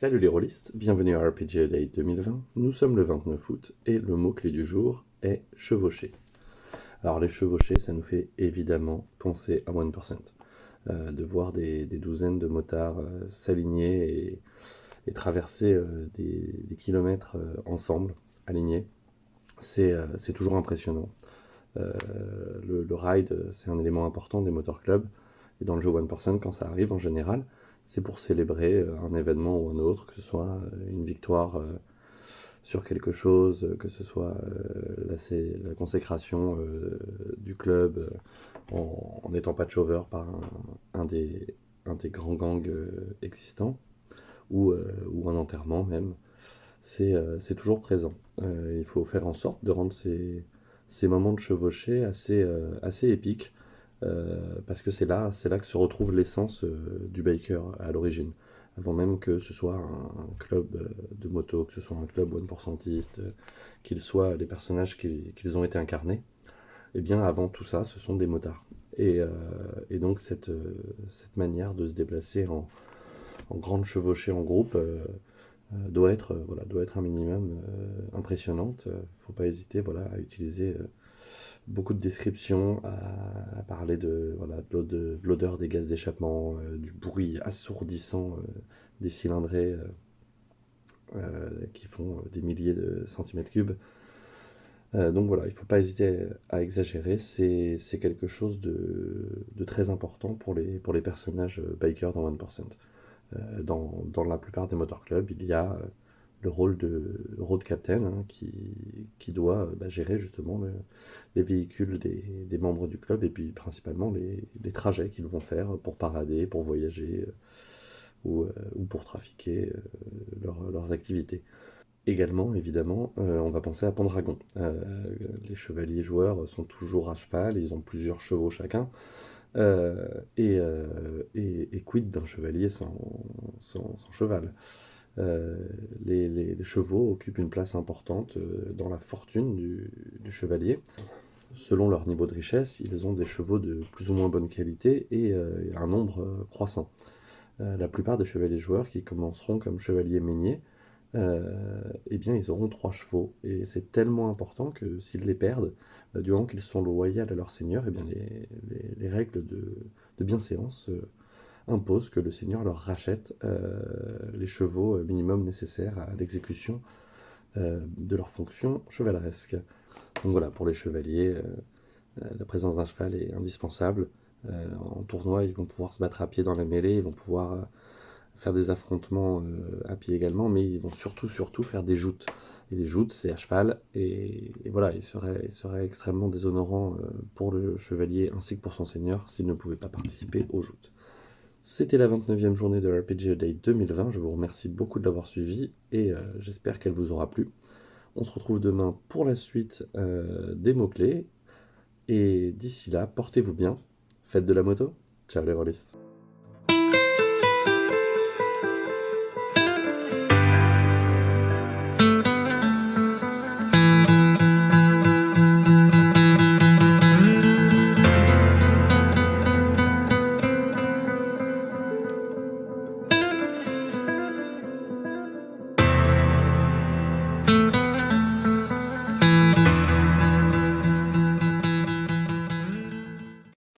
Salut les rôlistes, bienvenue à RPG Day 2020. Nous sommes le 29 août et le mot-clé du jour est chevaucher. Alors les chevauchés, ça nous fait évidemment penser à 1%. Euh, de voir des, douzaines de motards euh, s'aligner et, traverser euh, des, kilomètres ensemble, alignés, c'est toujours impressionnant. Le, ride, c'est un élément important des motorclubs. Et dans le jeu 1%, quand ça arrive en général, c'est pour célébrer euh, un événement ou un autre, que ce soit euh, une victoire euh, sur quelque chose, que ce soit la, la consécration du club en n'étant pas chover par un, des, grands gangs existants, ou, un enterrement même, c'est toujours présent. il faut faire en sorte de rendre ces, moments de chevauchée assez, assez épiques, parce que c'est là, là que se retrouve l'essence euh, du biker à l'origine. Avant même que ce soit un, club euh, de moto, que ce soit un club one pourcentiste, qu'ils soient les personnages qu'ils ont été incarnés, eh bien avant tout ça, ce sont des motards. Et, donc cette, manière de se déplacer en, grande chevauchée en groupe doit, être, voilà, doit être un minimum impressionnante. Il ne faut pas hésiter voilà, à utiliser beaucoup de descriptions à, parler de l'odeur des gaz d'échappement, euh, du bruit assourdissant euh, des cylindrées euh, qui font des milliers de centimètres cubes. donc voilà, il ne faut pas hésiter à exagérer, c'est quelque chose de, de, très important pour les, pour les personnages bikers dans 1%. Dans, dans, la plupart des motorclubs, il y a le rôle de road captain hein, qui, qui, doit bah, gérer justement les véhicules des, des, membres du club et puis principalement les, les trajets qu'ils vont faire pour parader, pour voyager euh, ou, euh, ou, pour trafiquer euh, leurs activités. Également, évidemment, on va penser à Pendragon. les chevaliers joueurs sont toujours à cheval, ils ont plusieurs chevaux chacun. Et, et, quid d'un chevalier sans, sans cheval euh, les, chevaux occupent une place importante euh, dans la fortune du, chevalier. Selon leur niveau de richesse, ils ont des chevaux de plus ou moins bonne qualité et euh, un nombre croissant. la plupart des chevaliers joueurs qui commenceront comme chevaliers meuniers, eh bien, ils auront trois chevaux. Et c'est tellement important que s'ils les perdent, du moment qu'ils sont loyaux à leur seigneur, eh bien, les, règles de, de bienséance impose que le seigneur leur rachète euh, les chevaux euh, minimum nécessaires à l'exécution euh, de leurs fonctions chevaleresques. Donc voilà, pour les chevaliers, la présence d'un cheval est indispensable. en tournoi, ils vont pouvoir se battre à pied dans la mêlée, ils vont pouvoir faire des affrontements à pied également, mais ils vont surtout, surtout faire des joutes. Et les joutes, c'est à cheval, et, voilà, il serait, il serait extrêmement déshonorant pour le chevalier ainsi que pour son seigneur s'il ne pouvait pas participer aux joutes. C'était la 29e journée de RPG Day 2020. Je vous remercie beaucoup de l'avoir suivi et euh, j'espère qu'elle vous aura plu. On se retrouve demain pour la suite euh, des mots-clés. Et d'ici là, portez-vous bien, faites de la moto. Ciao les rôlistes